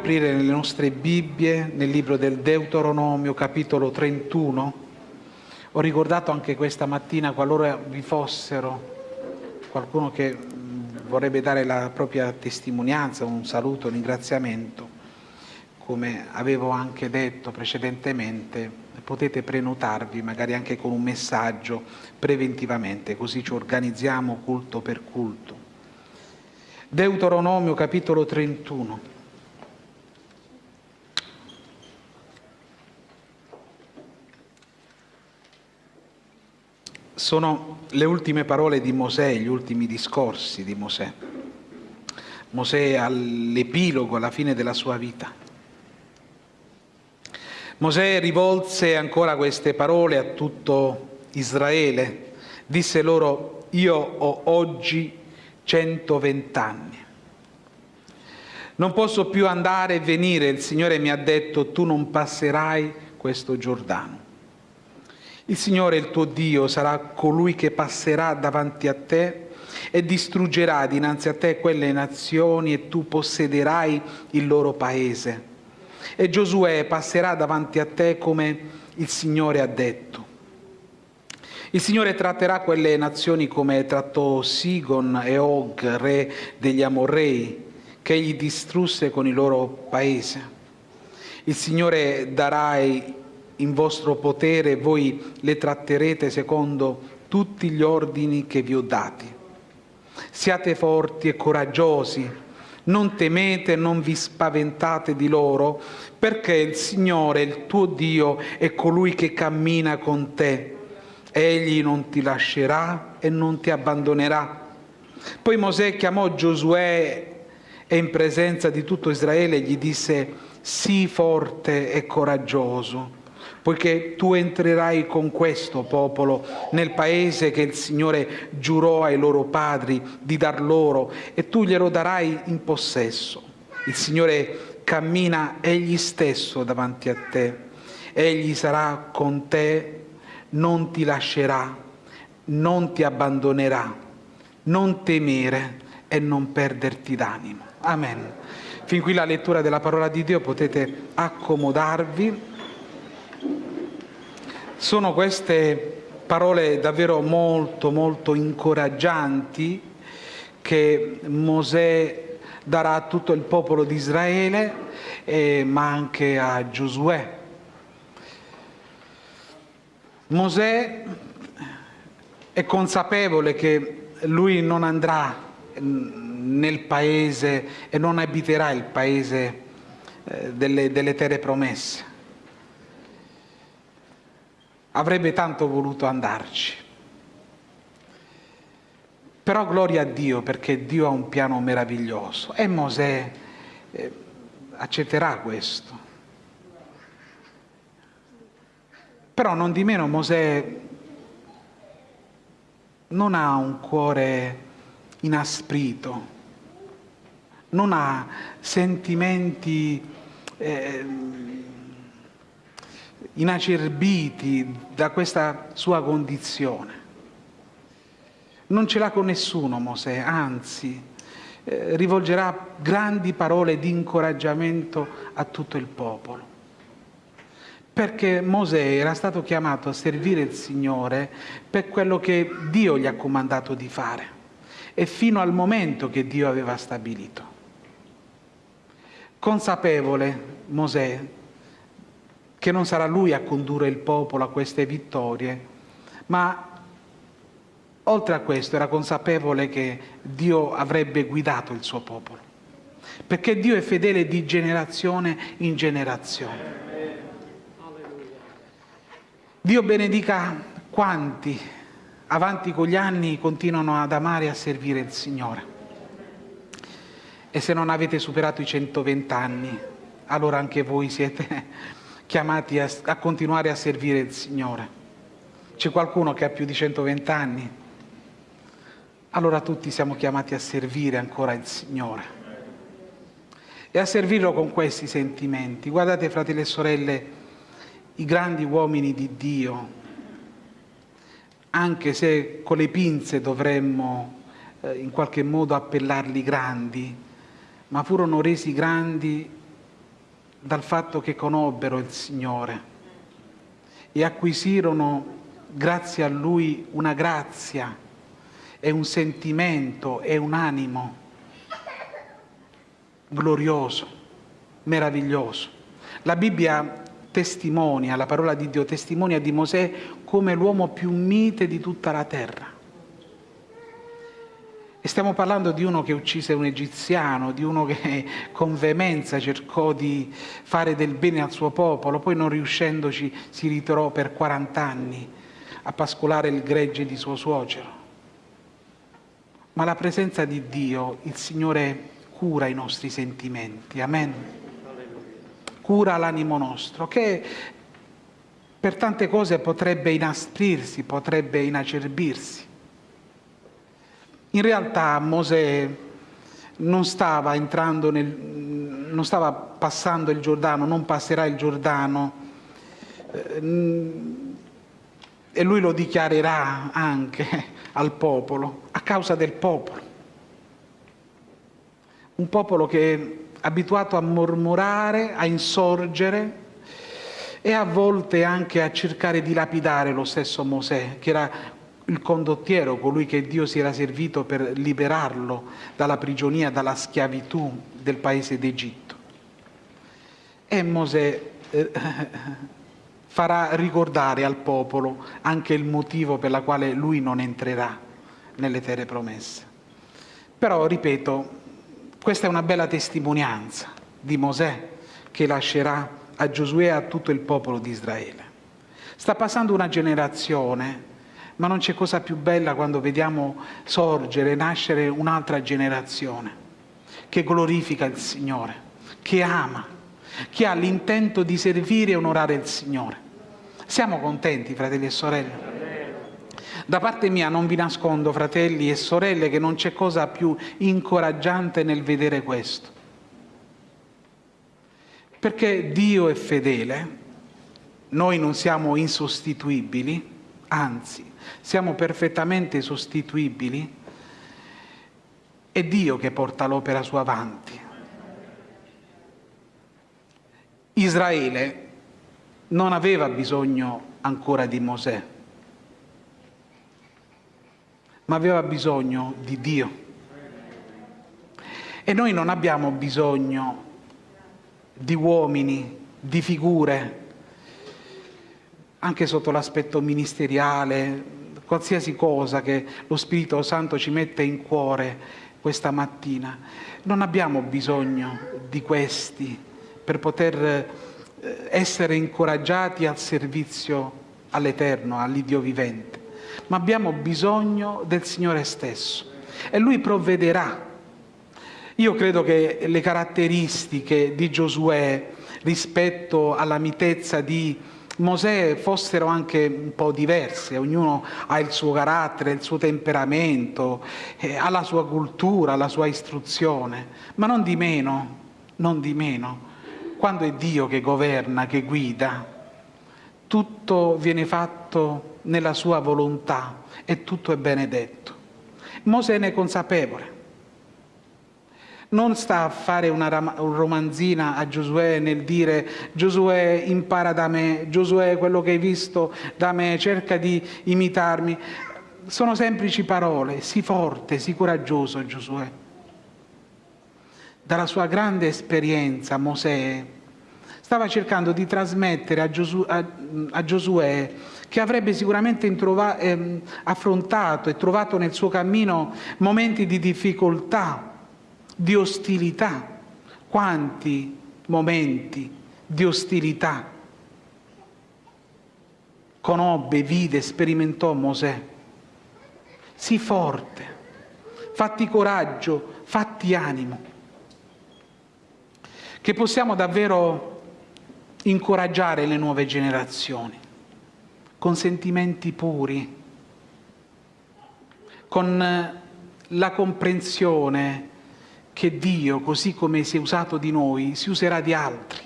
aprire le nostre Bibbie nel libro del Deuteronomio, capitolo 31. Ho ricordato anche questa mattina, qualora vi fossero qualcuno che vorrebbe dare la propria testimonianza, un saluto, un ringraziamento, come avevo anche detto precedentemente, potete prenotarvi magari anche con un messaggio preventivamente, così ci organizziamo culto per culto. Deuteronomio capitolo 31. Sono le ultime parole di Mosè, gli ultimi discorsi di Mosè. Mosè all'epilogo, alla fine della sua vita. Mosè rivolse ancora queste parole a tutto Israele, disse loro, io ho oggi 120 anni. Non posso più andare e venire, il Signore mi ha detto, tu non passerai questo Giordano. Il Signore, il tuo Dio, sarà colui che passerà davanti a te e distruggerà dinanzi a te quelle nazioni e tu possederai il loro paese. E Giosuè passerà davanti a te come il Signore ha detto. Il Signore tratterà quelle nazioni come trattò Sigon e Og, re degli Amorrei, che egli distrusse con il loro paese. Il Signore darà in vostro potere voi le tratterete secondo tutti gli ordini che vi ho dati. Siate forti e coraggiosi, non temete, non vi spaventate di loro, perché il Signore, il tuo Dio, è colui che cammina con te Egli non ti lascerà e non ti abbandonerà. Poi Mosè chiamò Giosuè e in presenza di tutto Israele gli disse, sii forte e coraggioso, poiché tu entrerai con questo popolo nel paese che il Signore giurò ai loro padri di dar loro e tu glielo darai in possesso. Il Signore cammina egli stesso davanti a te, egli sarà con te non ti lascerà, non ti abbandonerà, non temere e non perderti d'animo. Amen. Fin qui la lettura della parola di Dio, potete accomodarvi. Sono queste parole davvero molto, molto incoraggianti che Mosè darà a tutto il popolo di Israele, eh, ma anche a Giosuè Mosè è consapevole che lui non andrà nel paese e non abiterà il paese eh, delle, delle terre promesse. Avrebbe tanto voluto andarci. Però gloria a Dio perché Dio ha un piano meraviglioso e Mosè eh, accetterà questo. Però non di meno Mosè non ha un cuore inasprito, non ha sentimenti eh, inacerbiti da questa sua condizione. Non ce l'ha con nessuno Mosè, anzi eh, rivolgerà grandi parole di incoraggiamento a tutto il popolo perché Mosè era stato chiamato a servire il Signore per quello che Dio gli ha comandato di fare e fino al momento che Dio aveva stabilito. Consapevole Mosè che non sarà lui a condurre il popolo a queste vittorie, ma oltre a questo era consapevole che Dio avrebbe guidato il suo popolo, perché Dio è fedele di generazione in generazione. Dio benedica quanti avanti con gli anni continuano ad amare e a servire il Signore. E se non avete superato i 120 anni, allora anche voi siete chiamati a, a continuare a servire il Signore. C'è qualcuno che ha più di 120 anni? Allora tutti siamo chiamati a servire ancora il Signore e a servirlo con questi sentimenti. Guardate, fratelli e sorelle, i grandi uomini di Dio, anche se con le pinze dovremmo eh, in qualche modo appellarli grandi, ma furono resi grandi dal fatto che conobbero il Signore e acquisirono grazie a Lui una grazia e un sentimento e un animo glorioso, meraviglioso. La Bibbia testimonia, la parola di Dio testimonia di Mosè come l'uomo più mite di tutta la terra. E stiamo parlando di uno che uccise un egiziano, di uno che con veemenza cercò di fare del bene al suo popolo, poi non riuscendoci si ritirò per 40 anni a pascolare il gregge di suo suocero. Ma la presenza di Dio, il Signore cura i nostri sentimenti, amen. Cura l'animo nostro, che per tante cose potrebbe inasprirsi, potrebbe inacerbirsi. In realtà Mosè non stava entrando nel, non stava passando il Giordano, non passerà il Giordano, eh, e lui lo dichiarerà anche al popolo, a causa del popolo. Un popolo che è abituato a mormorare, a insorgere e a volte anche a cercare di lapidare lo stesso Mosè, che era il condottiero, colui che Dio si era servito per liberarlo dalla prigionia, dalla schiavitù del paese d'Egitto. E Mosè eh, farà ricordare al popolo anche il motivo per la quale lui non entrerà nelle terre promesse. Però, ripeto, questa è una bella testimonianza di Mosè che lascerà a Giosuè e a tutto il popolo di Israele. Sta passando una generazione, ma non c'è cosa più bella quando vediamo sorgere, nascere un'altra generazione che glorifica il Signore, che ama chi ha l'intento di servire e onorare il Signore. Siamo contenti, fratelli e sorelle? Da parte mia non vi nascondo, fratelli e sorelle, che non c'è cosa più incoraggiante nel vedere questo. Perché Dio è fedele, noi non siamo insostituibili, anzi, siamo perfettamente sostituibili, è Dio che porta l'opera sua avanti. Israele non aveva bisogno ancora di Mosè, ma aveva bisogno di Dio. E noi non abbiamo bisogno di uomini, di figure, anche sotto l'aspetto ministeriale, qualsiasi cosa che lo Spirito Santo ci mette in cuore questa mattina. Non abbiamo bisogno di questi per poter eh, essere incoraggiati al servizio all'Eterno, all'Iddio vivente, ma abbiamo bisogno del Signore stesso e Lui provvederà. Io credo che le caratteristiche di Giosuè rispetto alla mitezza di Mosè fossero anche un po' diverse, ognuno ha il suo carattere, il suo temperamento, eh, ha la sua cultura, la sua istruzione, ma non di meno, non di meno, quando è Dio che governa, che guida, tutto viene fatto nella sua volontà e tutto è benedetto. Mosè ne è consapevole. Non sta a fare una romanzina a Giosuè nel dire Giosuè impara da me, Giosuè quello che hai visto da me, cerca di imitarmi. Sono semplici parole, sii forte, sii coraggioso Giosuè. Dalla sua grande esperienza Mosè stava cercando di trasmettere a, Giosu, a, a Giosuè che avrebbe sicuramente introva, eh, affrontato e trovato nel suo cammino momenti di difficoltà, di ostilità. Quanti momenti di ostilità conobbe, vide, sperimentò Mosè. Sii forte, fatti coraggio, fatti animo che possiamo davvero incoraggiare le nuove generazioni con sentimenti puri, con la comprensione che Dio, così come si è usato di noi, si userà di altri.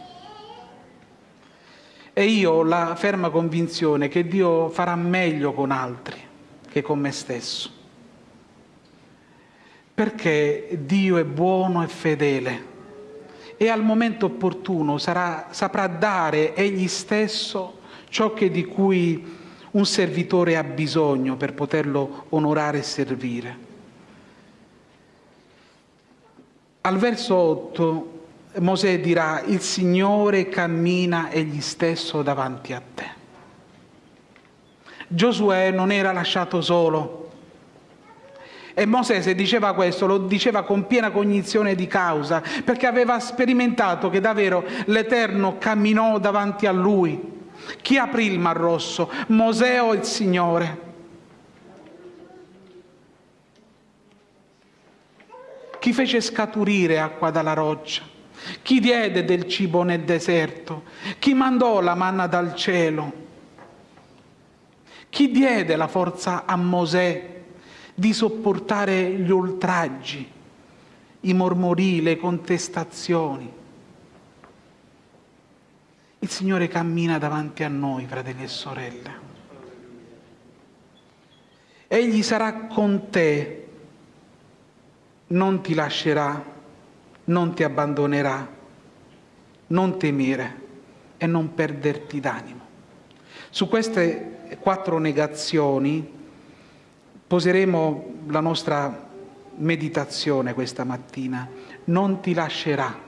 E io ho la ferma convinzione che Dio farà meglio con altri che con me stesso. perché Dio è buono e fedele e al momento opportuno sarà, saprà dare egli stesso ciò che di cui un servitore ha bisogno per poterlo onorare e servire. Al verso 8 Mosè dirà, il Signore cammina egli stesso davanti a te. Giosuè non era lasciato solo. E Mosè se diceva questo lo diceva con piena cognizione di causa, perché aveva sperimentato che davvero l'Eterno camminò davanti a lui. Chi aprì il Mar Rosso? Mosè o il Signore? Chi fece scaturire acqua dalla roccia? Chi diede del cibo nel deserto? Chi mandò la manna dal cielo? Chi diede la forza a Mosè di sopportare gli oltraggi, i mormori, le contestazioni? Il Signore cammina davanti a noi, fratelli e sorelle. Egli sarà con te, non ti lascerà non ti abbandonerà, non temere e non perderti d'animo. Su queste quattro negazioni poseremo la nostra meditazione questa mattina. Non ti lascerà.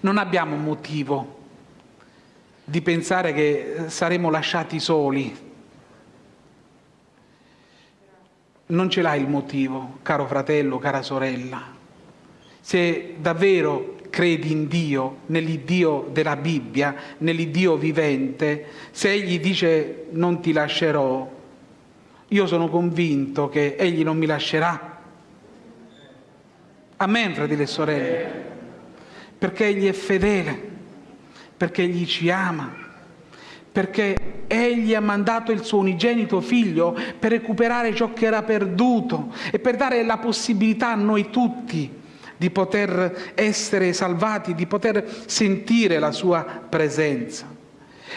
Non abbiamo motivo di pensare che saremo lasciati soli. Non ce l'hai il motivo, caro fratello, cara sorella. Se davvero credi in Dio, nell'Iddio della Bibbia, nell'Iddio vivente, se Egli dice non ti lascerò, io sono convinto che Egli non mi lascerà. Amen, fratelli e sorelle, perché Egli è fedele, perché Egli ci ama, perché Egli ha mandato il suo unigenito figlio per recuperare ciò che era perduto e per dare la possibilità a noi tutti di poter essere salvati, di poter sentire la sua presenza.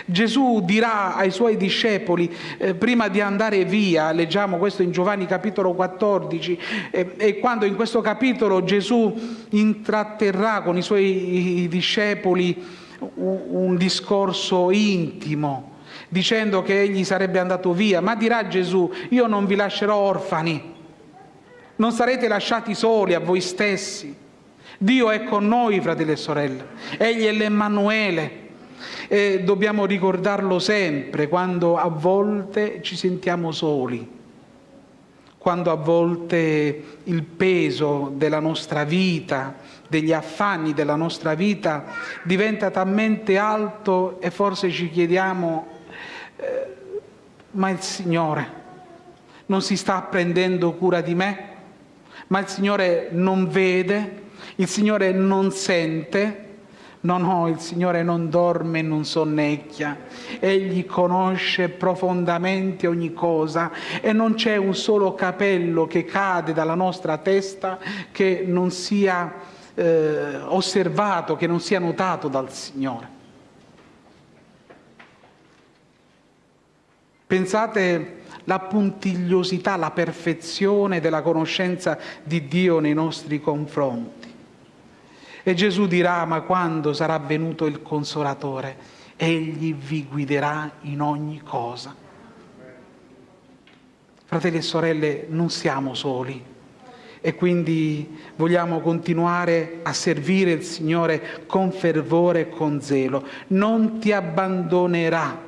Gesù dirà ai suoi discepoli, eh, prima di andare via, leggiamo questo in Giovanni capitolo 14, eh, e quando in questo capitolo Gesù intratterrà con i suoi discepoli un, discorso intimo, dicendo che egli sarebbe andato via, ma dirà Gesù, io non vi lascerò orfani, non sarete lasciati soli a voi stessi. Dio è con noi, fratelli e sorelle. Egli è l'Emmanuele. E dobbiamo ricordarlo sempre quando a volte ci sentiamo soli, quando a volte il peso della nostra vita, degli affanni della nostra vita diventa talmente alto e forse ci chiediamo, eh, ma il Signore non si sta prendendo cura di me? ma il Signore non vede, il Signore non sente, No, no, il Signore non dorme e non sonnecchia, Egli conosce profondamente ogni cosa e non c'è un solo capello che cade dalla nostra testa che non sia eh, osservato, che non sia notato dal Signore. Pensate la puntigliosità, la perfezione della conoscenza di Dio nei nostri confronti. E Gesù dirà, ma quando sarà venuto il Consolatore, Egli vi guiderà in ogni cosa. Fratelli e sorelle, non siamo soli e quindi vogliamo continuare a servire il Signore con fervore e con zelo. Non ti abbandonerà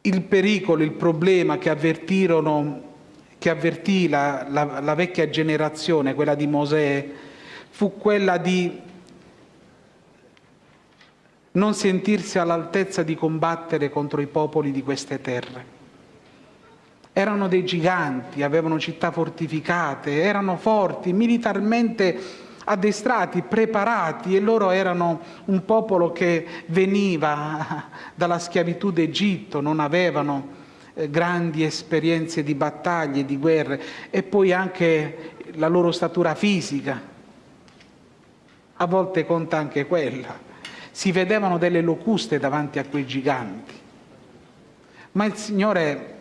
il pericolo, il problema che avvertirono che avvertì la, la, la, vecchia generazione, quella di Mosè, fu quella di non sentirsi all'altezza di combattere contro i popoli di queste terre. Erano dei giganti, avevano città fortificate, erano forti, militarmente addestrati, preparati e loro erano un popolo che veniva dalla schiavitù d'Egitto, non avevano eh, grandi esperienze di battaglie, di guerre e poi anche la loro statura fisica. A volte conta anche quella. Si vedevano delle locuste davanti a quei giganti. Ma il Signore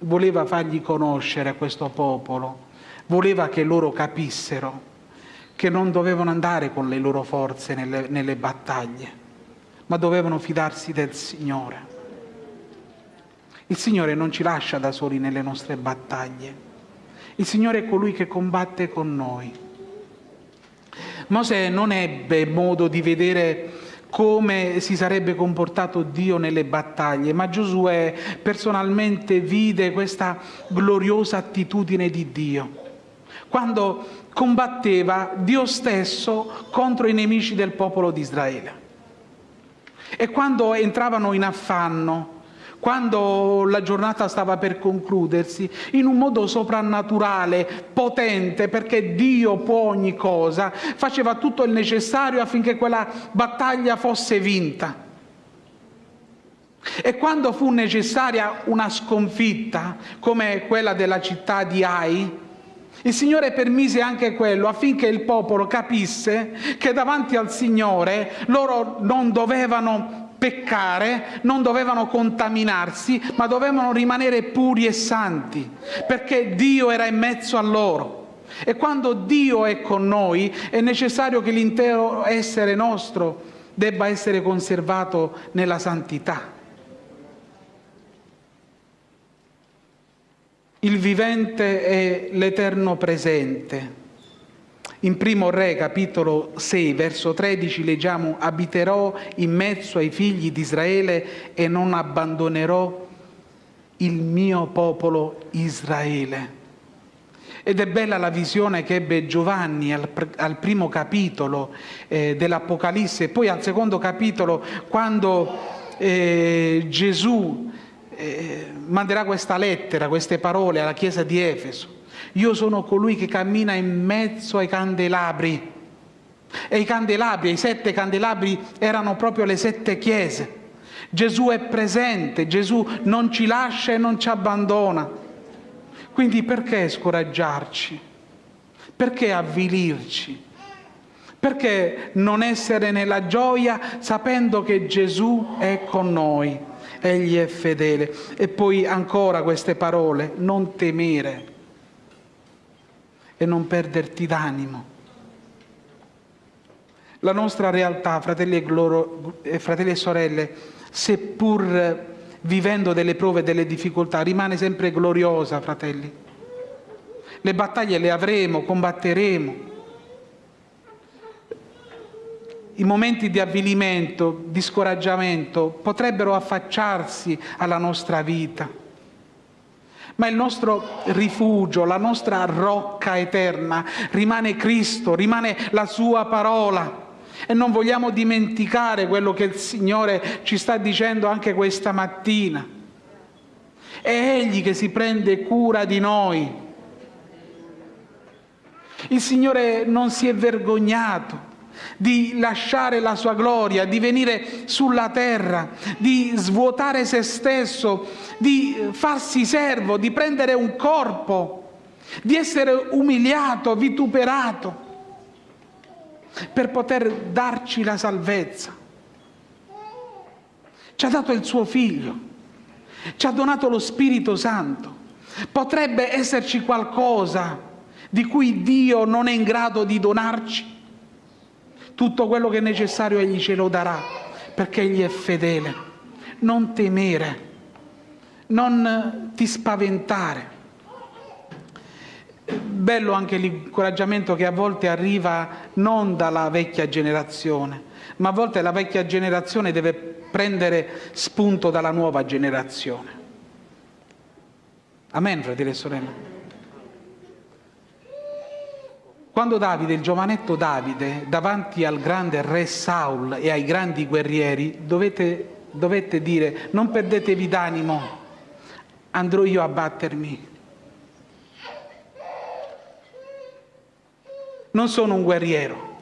voleva fargli conoscere questo popolo, voleva che loro capissero che non dovevano andare con le loro forze nelle, nelle battaglie, ma dovevano fidarsi del Signore. Il Signore non ci lascia da soli nelle nostre battaglie. Il Signore è colui che combatte con noi. Mosè non ebbe modo di vedere come si sarebbe comportato Dio nelle battaglie, ma Giosuè personalmente vide questa gloriosa attitudine di Dio. Quando combatteva Dio stesso contro i nemici del popolo di Israele. E quando entravano in affanno, quando la giornata stava per concludersi, in un modo soprannaturale, potente, perché Dio può ogni cosa, faceva tutto il necessario affinché quella battaglia fosse vinta. E quando fu necessaria una sconfitta, come quella della città di Ai, il Signore permise anche quello affinché il popolo capisse che davanti al Signore loro non dovevano peccare, non dovevano contaminarsi, ma dovevano rimanere puri e santi, perché Dio era in mezzo a loro. E quando Dio è con noi è necessario che l'intero essere nostro debba essere conservato nella santità. Il vivente è l'eterno presente. In primo Re, capitolo 6, verso 13, leggiamo abiterò in mezzo ai figli di Israele e non abbandonerò il mio popolo Israele. Ed è bella la visione che ebbe Giovanni al, al primo capitolo eh, dell'Apocalisse, poi al secondo capitolo, quando eh, Gesù eh, manderà questa lettera, queste parole alla chiesa di Efeso. Io sono colui che cammina in mezzo ai candelabri. E i candelabri, i sette candelabri erano proprio le sette chiese. Gesù è presente, Gesù non ci lascia e non ci abbandona. Quindi perché scoraggiarci? Perché avvilirci? Perché non essere nella gioia sapendo che Gesù è con noi? egli è fedele. E poi ancora queste parole, non temere e non perderti d'animo. La nostra realtà, fratelli e, gloro, eh, fratelli e sorelle, seppur vivendo delle prove e delle difficoltà, rimane sempre gloriosa, fratelli. Le battaglie le avremo, combatteremo, i momenti di avvilimento, di scoraggiamento potrebbero affacciarsi alla nostra vita. Ma il nostro rifugio, la nostra rocca eterna rimane Cristo, rimane la sua parola. E non vogliamo dimenticare quello che il Signore ci sta dicendo anche questa mattina. È Egli che si prende cura di noi. Il Signore non si è vergognato di lasciare la sua gloria, di venire sulla terra, di svuotare se stesso, di farsi servo, di prendere un corpo, di essere umiliato, vituperato, per poter darci la salvezza. Ci ha dato il suo figlio, ci ha donato lo Spirito Santo. Potrebbe esserci qualcosa di cui Dio non è in grado di donarci? Tutto quello che è necessario Egli ce lo darà, perché Egli è fedele. Non temere, non ti spaventare. Bello anche l'incoraggiamento che a volte arriva non dalla vecchia generazione, ma a volte la vecchia generazione deve prendere spunto dalla nuova generazione. Amen, fratelli e sorelle. Quando Davide, il giovanetto Davide, davanti al grande re Saul e ai grandi guerrieri, dovete, dovette dire non perdetevi d'animo, andrò io a battermi. Non sono un guerriero,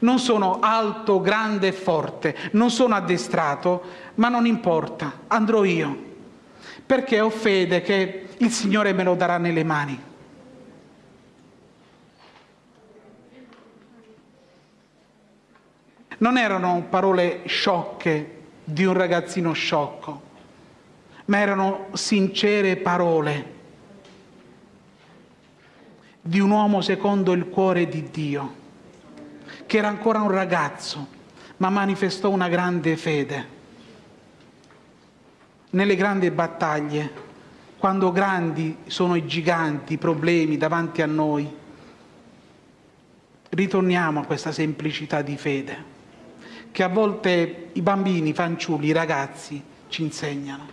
non sono alto, grande e forte, non sono addestrato, ma non importa, andrò io, perché ho fede che il Signore me lo darà nelle mani. Non erano parole sciocche di un ragazzino sciocco, ma erano sincere parole di un uomo secondo il cuore di Dio, che era ancora un ragazzo, ma manifestò una grande fede. Nelle grandi battaglie, quando grandi sono i giganti, i problemi davanti a noi, ritorniamo a questa semplicità di fede, che a volte i bambini, i fanciulli, i ragazzi ci insegnano.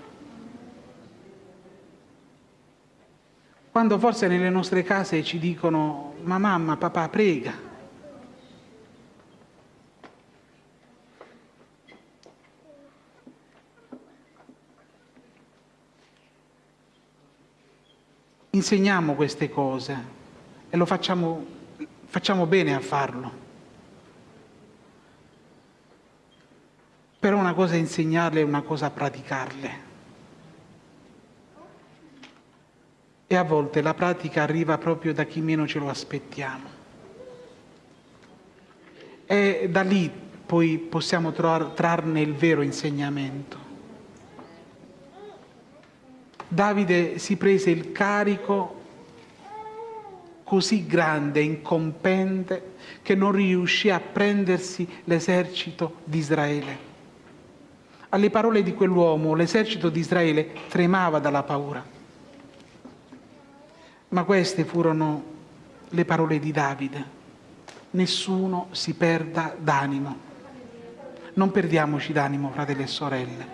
Quando forse nelle nostre case ci dicono ma mamma, papà, prega. Insegniamo queste cose e lo facciamo, facciamo bene a farlo. Però una cosa è insegnarle e una cosa praticarle. e a volte la pratica arriva proprio da chi meno ce lo aspettiamo. E da lì poi possiamo trarne il vero insegnamento. Davide si prese il carico così grande, incompente, che non riuscì a prendersi l'esercito di Israele. Alle parole di quell'uomo l'esercito di Israele tremava dalla paura. Ma queste furono le parole di Davide. Nessuno si perda d'animo. Non perdiamoci d'animo, fratelli e sorelle.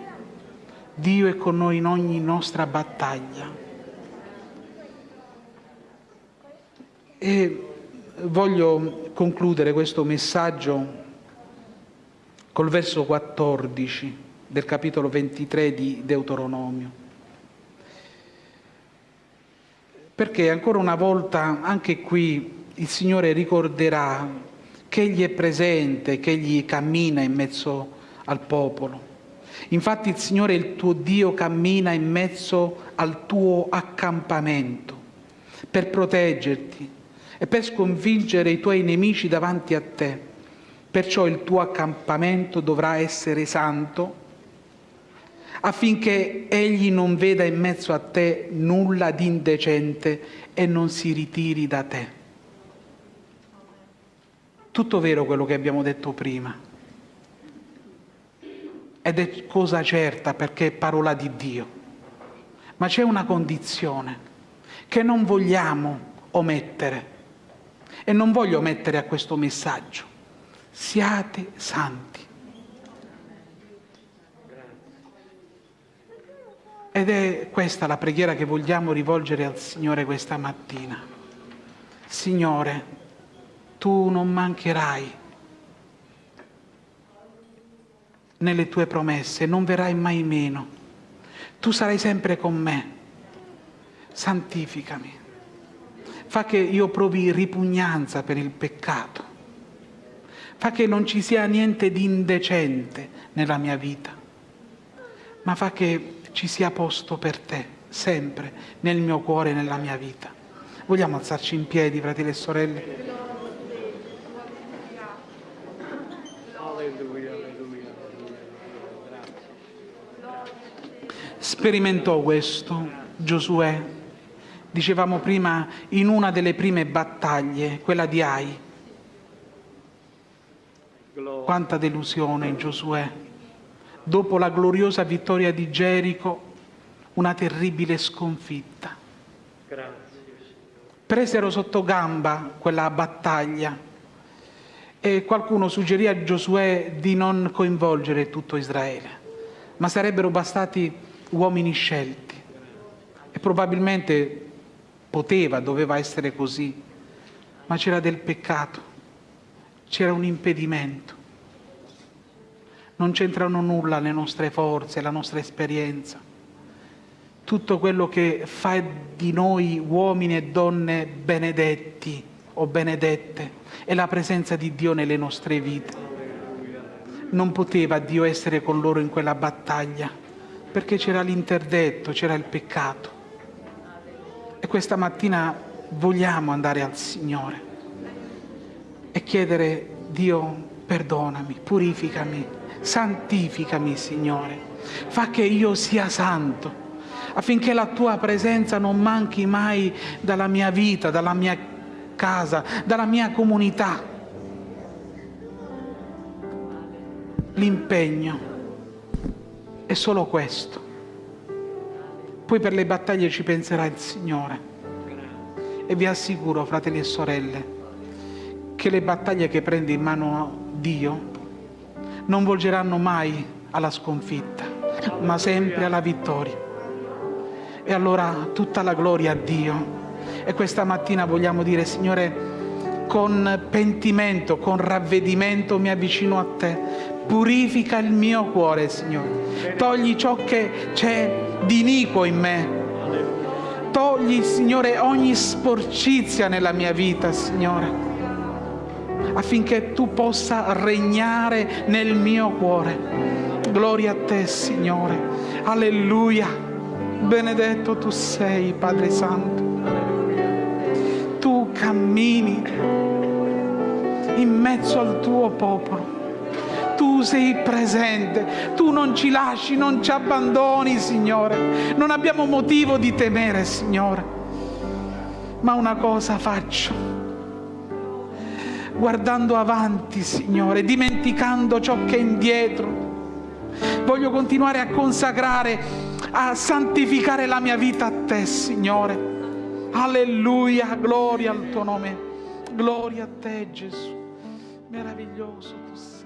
Dio è con noi in ogni nostra battaglia. E voglio concludere questo messaggio col verso 14 del capitolo 23 di Deuteronomio. perché ancora una volta anche qui il Signore ricorderà che Egli è presente, che Egli cammina in mezzo al popolo. Infatti il Signore, il tuo Dio, cammina in mezzo al tuo accampamento per proteggerti e per sconfiggere i tuoi nemici davanti a te. Perciò il tuo accampamento dovrà essere santo affinché egli non veda in mezzo a te nulla di indecente e non si ritiri da te. Tutto vero quello che abbiamo detto prima. Ed è cosa certa perché è parola di Dio. Ma c'è una condizione che non vogliamo omettere. E non voglio omettere a questo messaggio. Siate santi. Ed è questa la preghiera che vogliamo rivolgere al Signore questa mattina. Signore, tu non mancherai nelle tue promesse, non verrai mai meno. Tu sarai sempre con me. Santificami. Fa che io provi ripugnanza per il peccato. Fa che non ci sia niente di indecente nella mia vita, ma fa che ci sia posto per te, sempre, nel mio cuore e nella mia vita. Vogliamo alzarci in piedi, fratelli e sorelle? Sperimentò questo Giosuè, dicevamo prima, in una delle prime battaglie, quella di Ai. Quanta delusione in Giosuè dopo la gloriosa vittoria di Gerico, una terribile sconfitta. Grazie. Presero sotto gamba quella battaglia e qualcuno suggerì a Giosuè di non coinvolgere tutto Israele, ma sarebbero bastati uomini scelti. E probabilmente poteva, doveva essere così, ma c'era del peccato, c'era un impedimento non c'entrano nulla le nostre forze, la nostra esperienza. Tutto quello che fa di noi uomini e donne benedetti o benedette è la presenza di Dio nelle nostre vite. Non poteva Dio essere con loro in quella battaglia perché c'era l'interdetto, c'era il peccato. E questa mattina vogliamo andare al Signore e chiedere Dio perdonami, purificami, santificami Signore, fa che io sia santo, affinché la tua presenza non manchi mai dalla mia vita, dalla mia casa, dalla mia comunità. L'impegno è solo questo. Poi per le battaglie ci penserà il Signore. E vi assicuro, fratelli e sorelle, che le battaglie che prende in mano Dio non volgeranno mai alla sconfitta, ma sempre alla vittoria. E allora tutta la gloria a Dio. E questa mattina vogliamo dire, Signore, con pentimento, con ravvedimento mi avvicino a Te. Purifica il mio cuore, Signore. Togli ciò che c'è di iniquo in me Togli, Signore, ogni sporcizia nella mia vita, Signore, affinché tu possa regnare nel mio cuore. Gloria a te, Signore. Alleluia. Benedetto tu sei, Padre Santo. Tu cammini in mezzo al tuo popolo tu sei presente, tu non ci lasci, non ci abbandoni, Signore. Non abbiamo motivo di temere, Signore. Ma una cosa faccio, guardando avanti, Signore, dimenticando ciò che è indietro. Voglio continuare a consacrare, a santificare la mia vita a Te, Signore. Alleluia, gloria al Tuo nome. Gloria a Te, Gesù. Meraviglioso tu sei.